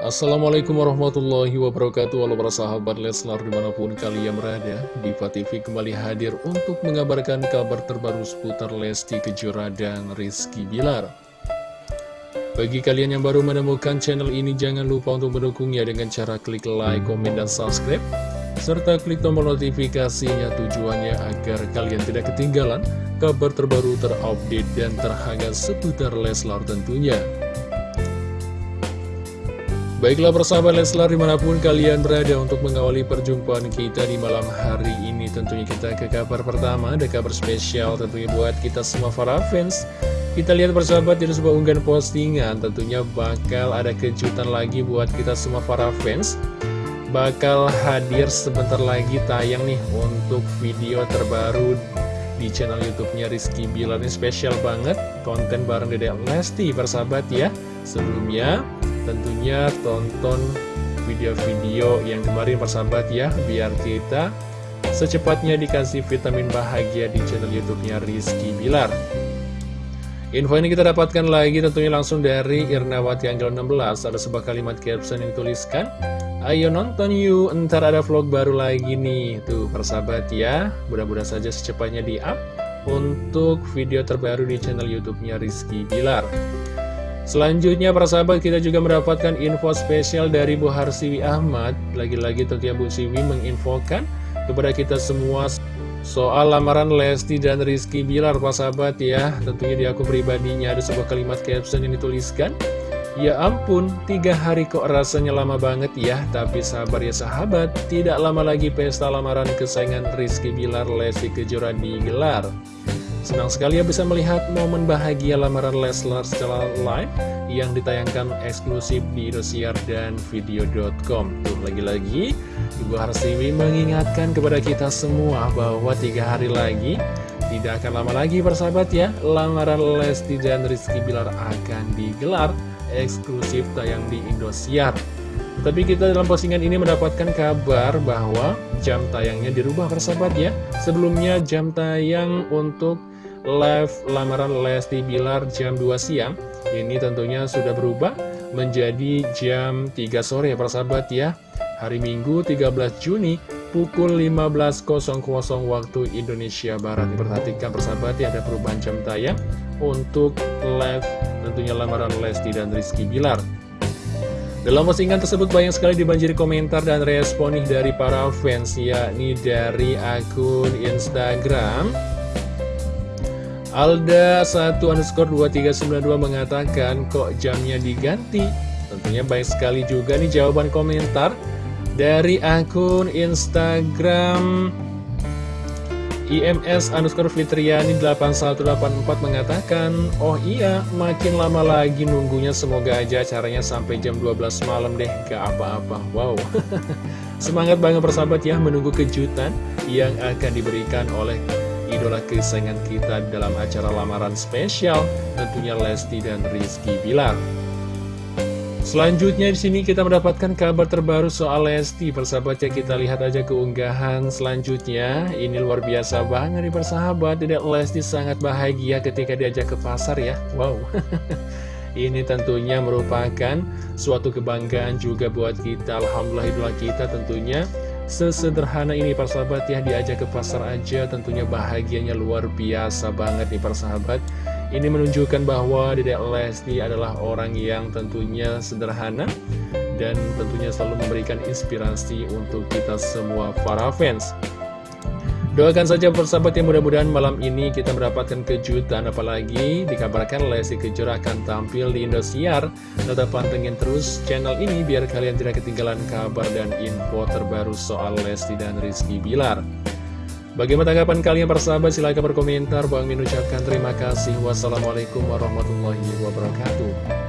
Assalamualaikum warahmatullahi wabarakatuh. Halo para sahabat Leslar di mana pun kalian berada Diva TV kembali hadir untuk mengabarkan kabar terbaru seputar Lesti Kejora dan Rizky Bilar. Bagi kalian yang baru menemukan channel ini jangan lupa untuk mendukungnya dengan cara klik like, komen, dan subscribe serta klik tombol notifikasinya tujuannya agar kalian tidak ketinggalan kabar terbaru terupdate dan terhangat seputar Leslar tentunya Baiklah persahabat Leslar di mana pun kalian berada untuk mengawali perjumpaan kita di malam hari ini Tentunya kita ke kabar pertama, ada kabar spesial tentunya buat kita semua para fans. Kita lihat persahabat di sebuah unggahan postingan Tentunya bakal ada kejutan lagi buat kita semua para fans. Bakal hadir sebentar lagi tayang nih untuk video terbaru di channel YouTube-nya Rizky Bilar. Ini spesial banget konten bareng Dedek Lesti persahabat ya. Sebelumnya tentunya tonton video-video yang kemarin persahabat ya biar kita secepatnya dikasih vitamin bahagia di channel YouTube-nya Rizky Bilar. Info ini kita dapatkan lagi tentunya langsung dari Irnawati Anggel 16 Ada sebuah kalimat caption yang dituliskan Ayo nonton yuk, ntar ada vlog baru lagi nih. Tuh persahabat ya Mudah-mudahan saja secepatnya di up Untuk video terbaru di channel Youtubenya Rizky Bilar Selanjutnya persahabat kita juga mendapatkan info spesial dari Bu Harsiwi Ahmad. Lagi-lagi tentunya Bu Siwi menginfokan kepada kita semua Soal lamaran Lesti dan Rizky Bilar, Pak sahabat ya. Tentunya di akun pribadinya ada sebuah kalimat caption yang dituliskan Ya ampun, tiga hari kok rasanya lama banget ya. Tapi sabar ya sahabat, tidak lama lagi pesta lamaran kesayangan Rizky Bilar Lesti Kejora digelar Senang sekali ya bisa melihat momen bahagia lamaran Leslar secara live yang ditayangkan eksklusif di Indosiar dan Video.com. Tuh lagi-lagi Ibu Harsiwi mengingatkan kepada kita semua bahwa tiga hari lagi tidak akan lama lagi persahabat ya lamaran Lesti dan Rizky Bilar akan digelar eksklusif tayang di Indosiar. Tapi kita dalam postingan ini mendapatkan kabar bahwa jam tayangnya dirubah persahabat ya. Sebelumnya jam tayang untuk live lamaran Lesti Bilar jam 2 siang. Ini tentunya sudah berubah menjadi jam 3 sore ya persahabat ya. Hari Minggu 13 Juni pukul 15.00 waktu Indonesia Barat. Perhatikan persahabat ya ada perubahan jam tayang untuk live tentunya lamaran Lesti dan Rizky Bilar. Dalam postingan tersebut banyak sekali dibanjiri komentar dan respon nih dari para fans yakni dari akun Instagram Alda 1 underscore 2392 mengatakan kok jamnya diganti? Tentunya baik sekali juga nih jawaban komentar Dari akun Instagram IMS underscore Fitriani 8184 mengatakan Oh iya makin lama lagi nunggunya. Semoga aja caranya sampai jam 12 malam deh. Gak apa-apa. Wow. Semangat banget persahabat ya menunggu kejutan yang akan diberikan oleh idola kesayangan kita dalam acara lamaran spesial tentunya Lesti dan Rizky Bilar. Selanjutnya di sini kita mendapatkan kabar terbaru soal Lesti. Persahabat ya kita lihat aja keunggahan selanjutnya. Ini luar biasa banget nih persahabat. Tidak Lesti sangat bahagia ketika diajak ke pasar ya. Wow. Ini tentunya merupakan suatu kebanggaan juga buat kita. Alhamdulillah idola kita tentunya Sesederhana ini persahabat ya diajak ke pasar aja. Tentunya bahagianya luar biasa banget nih persahabat Ini menunjukkan bahwa Dedek Lesti adalah orang yang tentunya sederhana Dan tentunya selalu memberikan inspirasi untuk kita semua para fans Doakan saja persahabat yang mudah-mudahan malam ini kita mendapatkan kejutan apalagi dikabarkan Lesti Kejora akan tampil di Indosiar. Tetap pantengin terus channel ini biar kalian tidak ketinggalan kabar dan info terbaru soal Lesti dan Rizky Bilar. Bagaimana tanggapan kalian persahabat? Silahkan berkomentar. Bang Min ucapkan terima kasih. Wassalamualaikum warahmatullahi wabarakatuh.